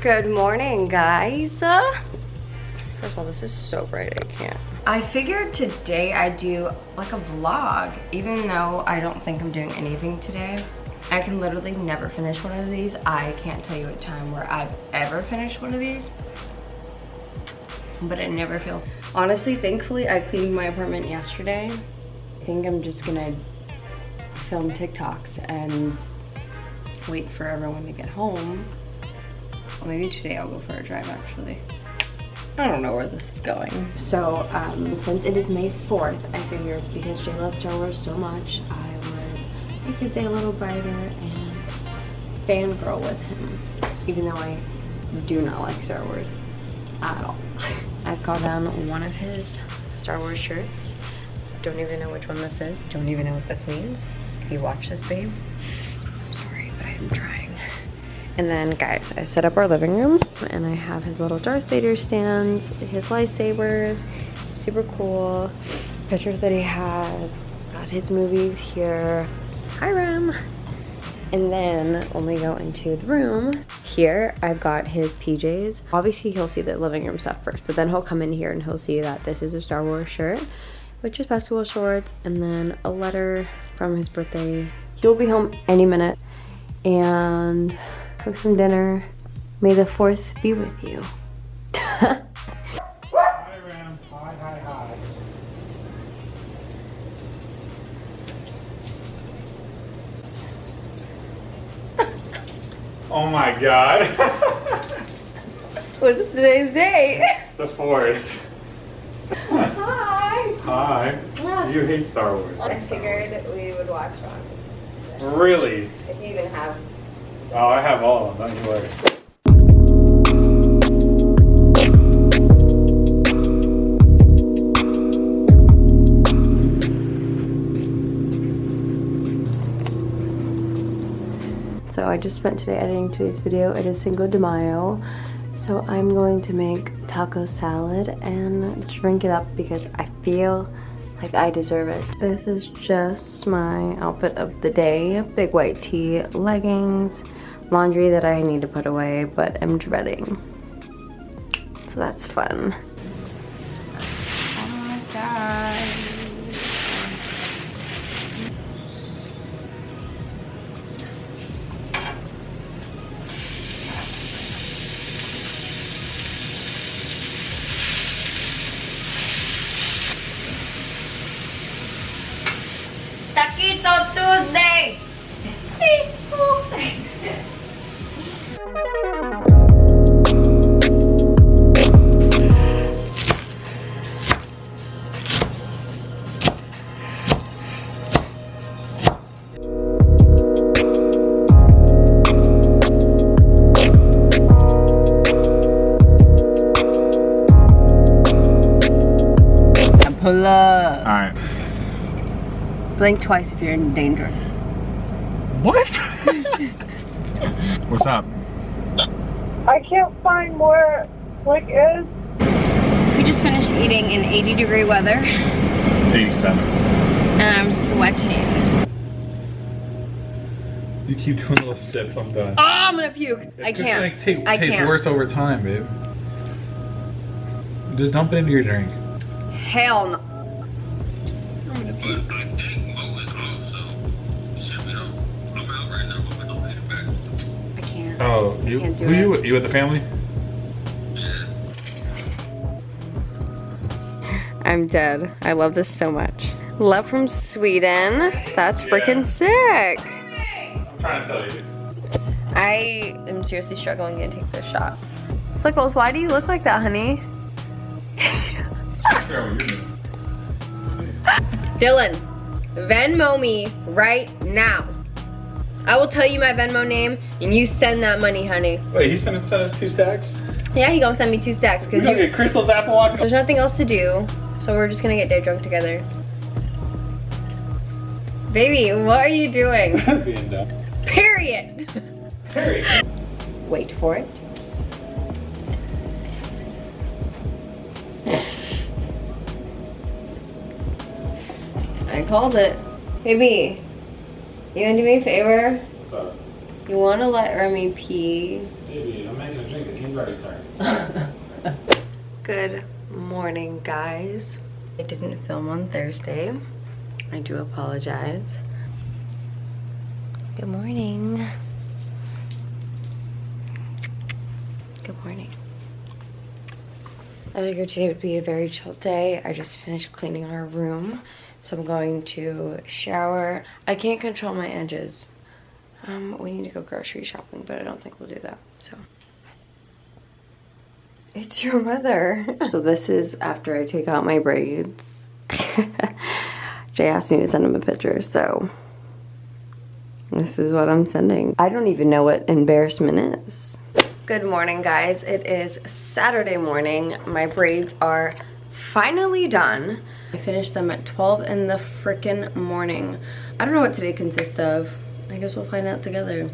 Good morning, guys. First of all, this is so bright, I can't. I figured today I'd do like a vlog, even though I don't think I'm doing anything today. I can literally never finish one of these. I can't tell you a time where I've ever finished one of these, but it never feels. Honestly, thankfully, I cleaned my apartment yesterday. I think I'm just gonna film TikToks and wait for everyone to get home. Well, maybe today I'll go for a drive actually. I don't know where this is going. So um, since it is May 4th, I figured because Jay loves Star Wars so much, I would make his day a little brighter and fangirl with him. Even though I do not like Star Wars at all. I've got down one of his Star Wars shirts. Don't even know which one this is. Don't even know what this means. If you watch this, babe, I'm sorry, but I'm trying. And then guys, I set up our living room and I have his little Darth Vader stands, his lightsabers, super cool. Pictures that he has, got his movies here. Hi Ram. And then when we go into the room, here I've got his PJs. Obviously he'll see the living room stuff first, but then he'll come in here and he'll see that this is a Star Wars shirt, which is basketball shorts, and then a letter from his birthday. He'll be home any minute. And cook some dinner. May the 4th be with you. hi, Hi, hi, hi. oh my god. What's today's date? it's the 4th. Hi. Hi. You hate Star Wars. I figured we would watch one. Really? If you even have. Oh, I have all of them. Don't you worry. So I just spent today editing today's video. It is Cinco de Mayo. So I'm going to make taco salad and drink it up because I feel like I deserve it. This is just my outfit of the day. Big white tee, leggings, laundry that I need to put away, but I'm dreading. So that's fun. Taquito Tuesday! Pull up. Alright. Blink twice if you're in danger. What? What's up? I can't find where Flick is. We just finished eating in 80 degree weather 87. and I'm sweating. You keep doing little sips, I'm done. Oh, I'm gonna puke. It's I can't. gonna take, I taste can't. worse over time, babe. Just dump it into your drink. Hell no. Oh, you, who it. you, with you with the family? I'm dead. I love this so much. Love from Sweden. That's freaking sick. I'm trying to tell you. I am seriously struggling to take this shot. Slickles, why do you look like that, honey? Share what you're. Dylan, Venmo me right now. I will tell you my Venmo name and you send that money, honey. Wait, he's gonna send us two stacks? Yeah, he gonna send me two stacks We because gonna get Crystal's Apple Watch? there's nothing else to do. So we're just gonna get day drunk together. Baby, what are you doing? Being dumb. Period. Harry. Wait for it. I called it. Baby, you wanna do me a favor? What's up? You wanna let Remy pee? Baby, I'm making a drink. the team's already started. Good morning, guys. I didn't film on Thursday. I do apologize. Good morning. Good morning. I figured today would be a very chill day. I just finished cleaning our room. So I'm going to shower. I can't control my edges. Um, we need to go grocery shopping, but I don't think we'll do that, so. It's your mother. so this is after I take out my braids. Jay asked me to send him a picture, so this is what I'm sending. I don't even know what embarrassment is. Good morning, guys. It is Saturday morning. My braids are finally done. I finished them at 12 in the freaking morning. I don't know what today consists of. I guess we'll find out together.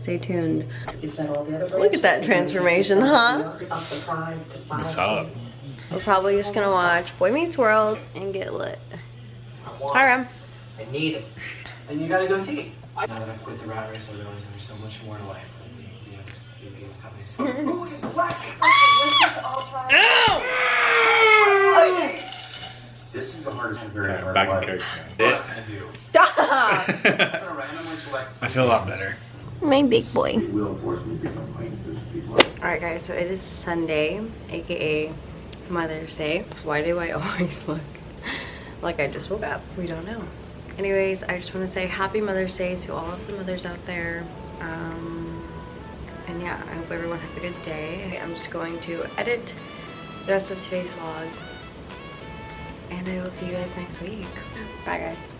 Stay tuned. Is that all the other Look at that transformation, huh? Up the prize to five Solid. days. We're probably just gonna watch Boy Meets World and get lit. I want Hi, it. Ram. I need it. And you gotta go tea. Now that I've quit the rat race, I realize there's so much more to life than the, the ex the company. So, who is slacking? This is the hardest and very Sorry, hard back in part. character. What I'm do. Stop! I'm gonna randomly select. I feel a lot better. My big boy. It will force me to become acquaintances with people. Alright guys, so it is Sunday, aka Mother's Day. Why do I always look like I just woke up? We don't know. Anyways, I just want to say happy Mother's Day to all of the mothers out there. Um, and yeah, I hope everyone has a good day. I'm just going to edit the rest of today's vlog. And I will see you guys next week. Bye guys.